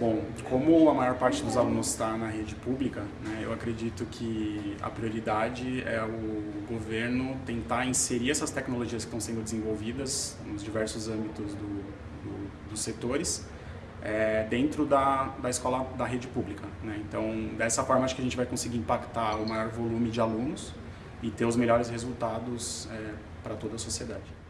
Bom, como a maior parte dos alunos está na rede pública, né, eu acredito que a prioridade é o governo tentar inserir essas tecnologias que estão sendo desenvolvidas nos diversos âmbitos do, do, dos setores é, dentro da, da escola da rede pública. Né? Então, dessa forma, acho que a gente vai conseguir impactar o maior volume de alunos e ter os melhores resultados é, para toda a sociedade.